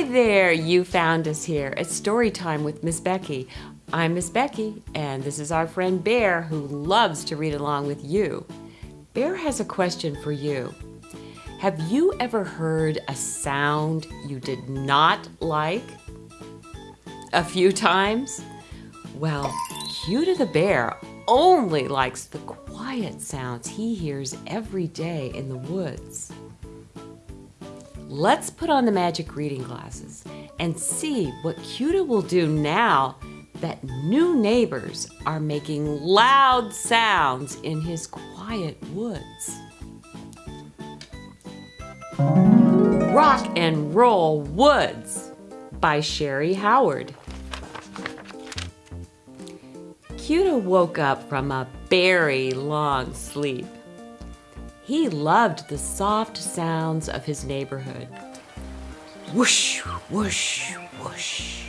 Hi there, you found us here at Story Time with Miss Becky. I'm Miss Becky, and this is our friend Bear who loves to read along with you. Bear has a question for you. Have you ever heard a sound you did not like? A few times? Well, Cuta the bear only likes the quiet sounds he hears every day in the woods. Let's put on the magic reading glasses and see what Cuta will do now that new neighbors are making loud sounds in his quiet woods. Rock and Roll Woods by Sherry Howard. Cuta woke up from a very long sleep. He loved the soft sounds of his neighborhood. Whoosh, whoosh, whoosh.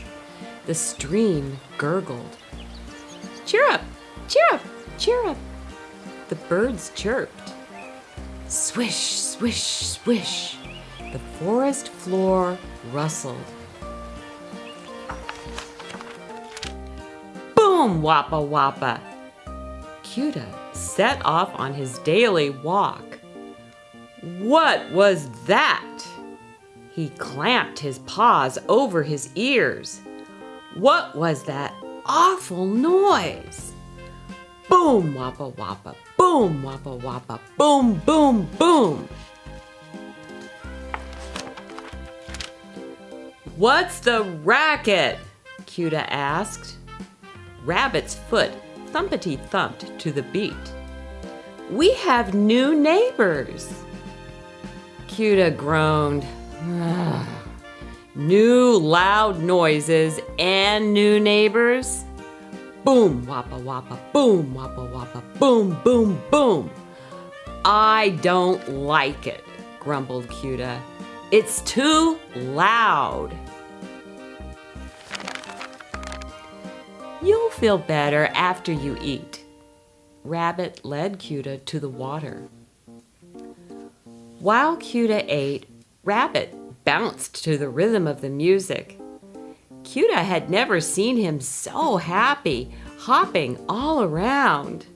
The stream gurgled. Cheer up, cheer up, cheer up. The birds chirped. Swish, swish, swish. The forest floor rustled. Boom, wappa wappa. Cuta set off on his daily walk. What was that? He clamped his paws over his ears. What was that awful noise? Boom, wappa wappa, boom, wappa wappa, boom, boom, boom. What's the racket? Cuta asked. Rabbit's foot thumpity thumped to the beat. We have new neighbors. Cuta groaned. new loud noises and new neighbors. Boom, wappa wappa, boom, wappa wappa, boom, boom, boom. I don't like it, grumbled Cuta. It's too loud. You'll feel better after you eat. Rabbit led Cuta to the water. While Cuta ate, Rabbit bounced to the rhythm of the music. Cuta had never seen him so happy, hopping all around.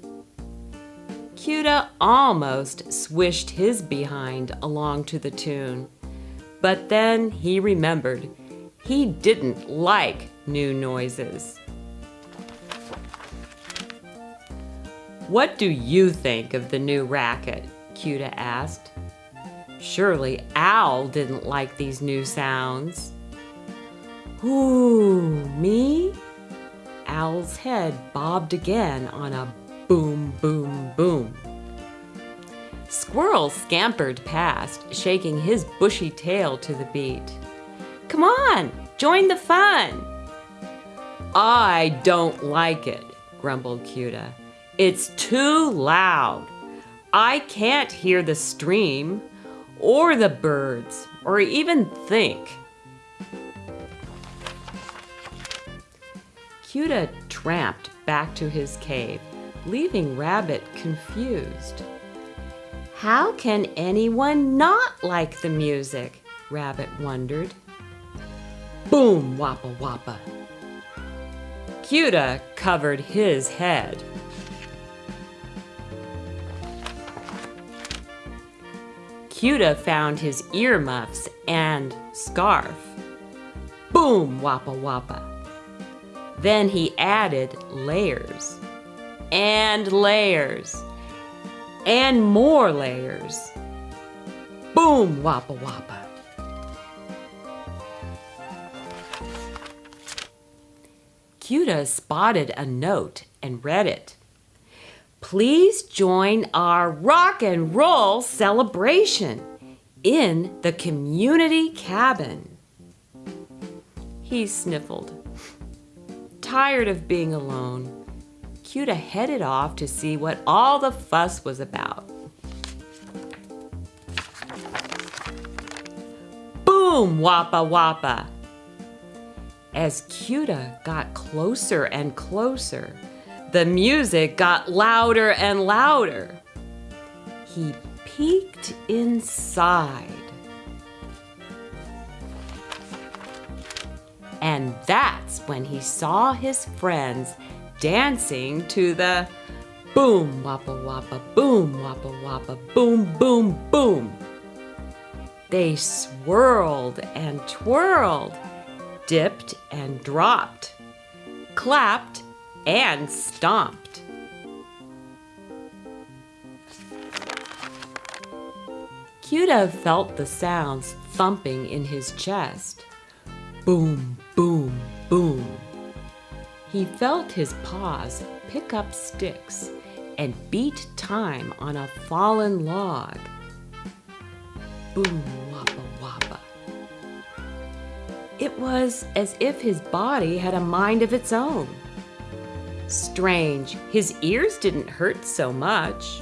Cuta almost swished his behind along to the tune, but then he remembered he didn't like new noises. What do you think of the new racket? Cuta asked. Surely Owl didn't like these new sounds. Ooh, me? Owl's head bobbed again on a boom, boom, boom. Squirrel scampered past, shaking his bushy tail to the beat. Come on, join the fun. I don't like it, grumbled Cuta. It's too loud. I can't hear the stream, or the birds, or even think. Cuta tramped back to his cave, leaving Rabbit confused. How can anyone not like the music? Rabbit wondered. Boom, wappa wappa. Cuta covered his head. Cuta found his earmuffs and scarf. Boom, wappa wappa. Then he added layers and layers and more layers. Boom, wappa wappa. Cuta spotted a note and read it. Please join our rock and roll celebration in the community cabin. He sniffled. Tired of being alone, Cuta headed off to see what all the fuss was about. Boom, wappa wappa. As Cuta got closer and closer, the music got louder and louder. He peeked inside. And that's when he saw his friends dancing to the boom wappa wappa boom wappa wappa boom boom boom. They swirled and twirled, dipped and dropped, clapped and stomped. Cuda felt the sounds thumping in his chest. Boom, boom, boom. He felt his paws pick up sticks and beat time on a fallen log. Boom, wappa, wappa. It was as if his body had a mind of its own. Strange, his ears didn't hurt so much.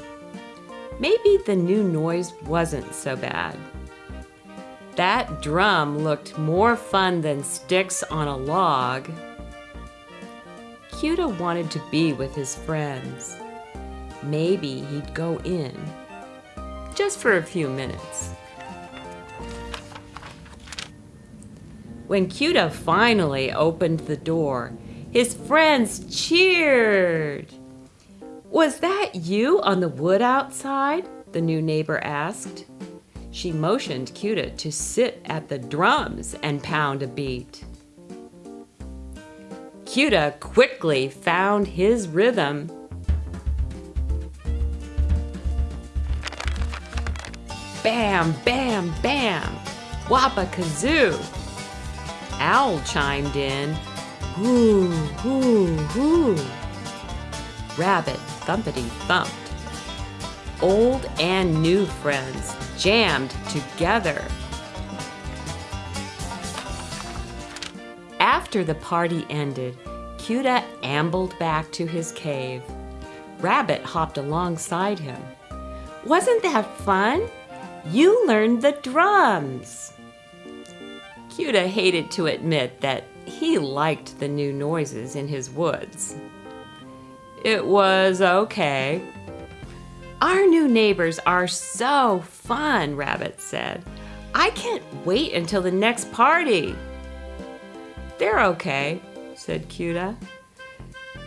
Maybe the new noise wasn't so bad. That drum looked more fun than sticks on a log. Cuda wanted to be with his friends. Maybe he'd go in, just for a few minutes. When Cuda finally opened the door, his friends cheered. Was that you on the wood outside? The new neighbor asked. She motioned Cuda to sit at the drums and pound a beat. Cuda quickly found his rhythm. Bam, bam, bam, wappa kazoo. Owl chimed in, hoo, hoo, hoo. Rabbit thumpity thumped. Old and new friends jammed together. After the party ended, Cuda ambled back to his cave. Rabbit hopped alongside him. Wasn't that fun? You learned the drums. Cuda hated to admit that he liked the new noises in his woods. It was okay. Our new neighbors are so fun, Rabbit said. I can't wait until the next party. They're okay, said Cuda.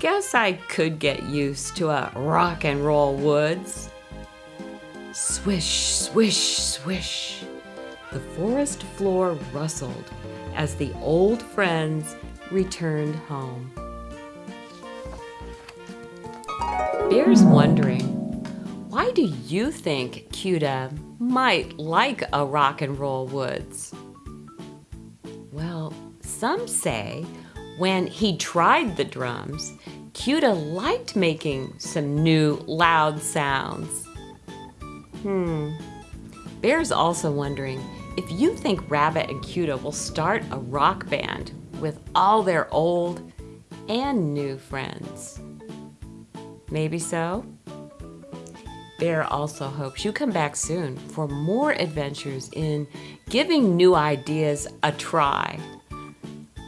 Guess I could get used to a rock and roll woods. Swish, swish, swish. The forest floor rustled as the old friends returned home. Bear's wondering, why do you think Cuda might like a rock and roll woods? Well, some say when he tried the drums, Cuda liked making some new loud sounds. Hmm. Bear's also wondering if you think Rabbit and Cuda will start a rock band with all their old and new friends. Maybe so? Bear also hopes you come back soon for more adventures in giving new ideas a try.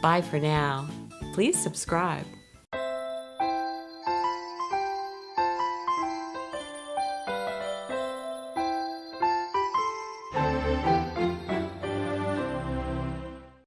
Bye for now. Please subscribe.